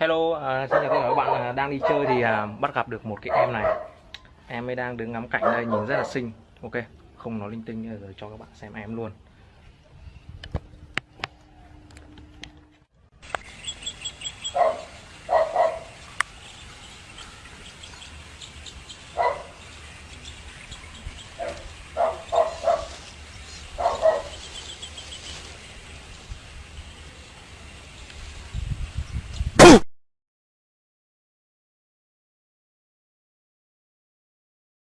Hello, uh, xin chào tất cả các bạn uh, đang đi chơi thì uh, bắt gặp được một cái em này. Em ấy đang đứng ngắm cảnh đây nhìn rất là xinh. Ok, không nói linh tinh rồi cho các bạn xem em luôn.